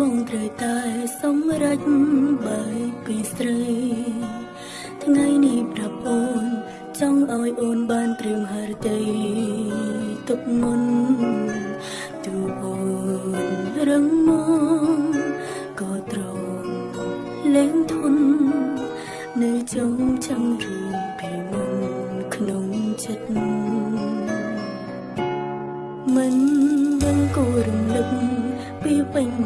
បងត្រូវតែសម្រេចបែកពីស្រី ថ្ងៃនេះប្រាប់អូនចង់ឲ្យអូនបានត្រៀមហារតីទុកមុនទូអូនរឹងមកក៏ត្រង់លែងធន់នៅចុងចាំរឿងពីមុនក្នុងចិត្តមិនដឹងគូរំលឹកពីពេញមួយណា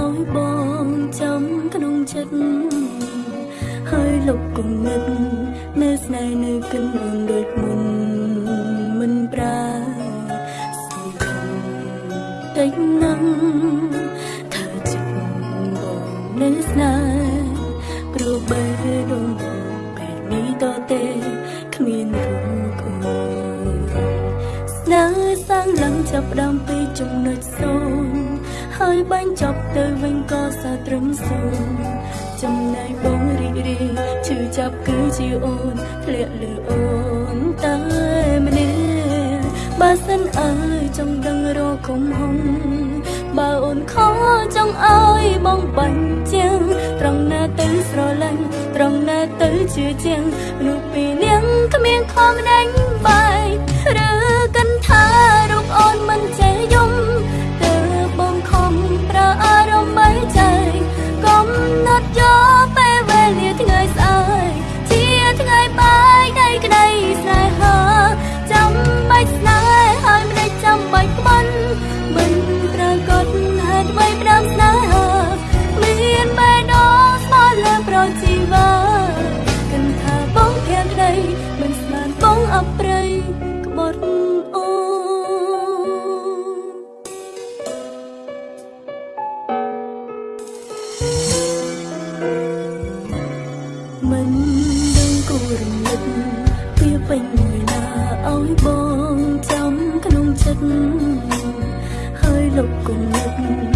ឲ្យបងចាំក្នុងចិត្តហើយលុបគំនិតនៅស្នេហ៍នៅគិនអូនដូចមុនមិនប្រាសង្ឃឹមតិចណាស់ថាចិត្តបងនៅស្នេហ៍ព្រោះបេះដូងបងពេលនេះតទេគ្មានរូបអូនស្នេហ៍សាំងឡើងចាប់ផ្ដើមពីចំណុចសូន្យ ហើយបាញ់ចប់ទៅវិញក៏សើត្រឹមសូន្យចំណែកបងរីករាយឈឺចាប់គឺជាអូនធ្លាក់លើអូនតែម្នាក់បើសិនអើយចង់ដឹងរកគុំហុំបើអូនខចង់អើយបងបាញ់ជាងត្រង់ណាទៅស្រឡាញ់ត្រង់ណាទៅជឿជាងមនុស្សពីរនាងគ្មានខំដេញ មិនស្មានបងអប្រិយក្បត់អូនមិនដឹងគូរំលឹកពីពេញមួយណាឲ្យបងចាំក្នុងចិត្តហើយលុបគំនិត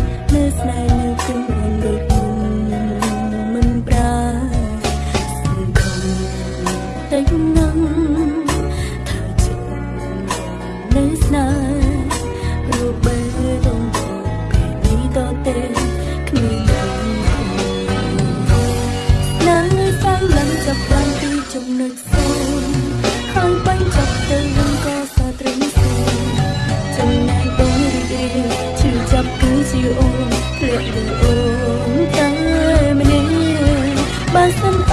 អូនតែម្នាក់បើសិន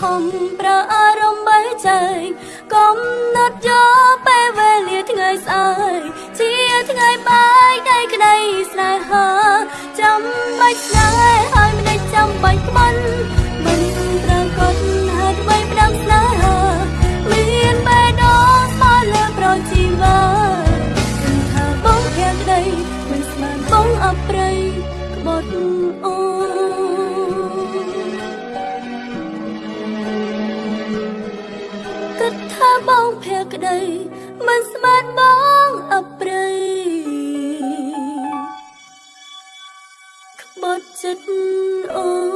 ខំប្រើអារម្មណ៍បីใจកំណត់យកពេលវេលាថ្ងៃស្អែកជាថ្ងៃបាយដៃក្តីស្នេហាចាំបាច់ស្នេហ៍ហើយមិនដេចចាំបាច់ក្បន់មិនប្រកបហេតុអ្វីផ្ដាំស្នេហាមានបេះដូងស្មោះលើប្រជីវាគិនថាបងភក្តីមិនស្មានបងអប្រិយក្បត់អូគិ បងភក្តីមិនស្មានបងអប្រិយក្បត់ចិត្ត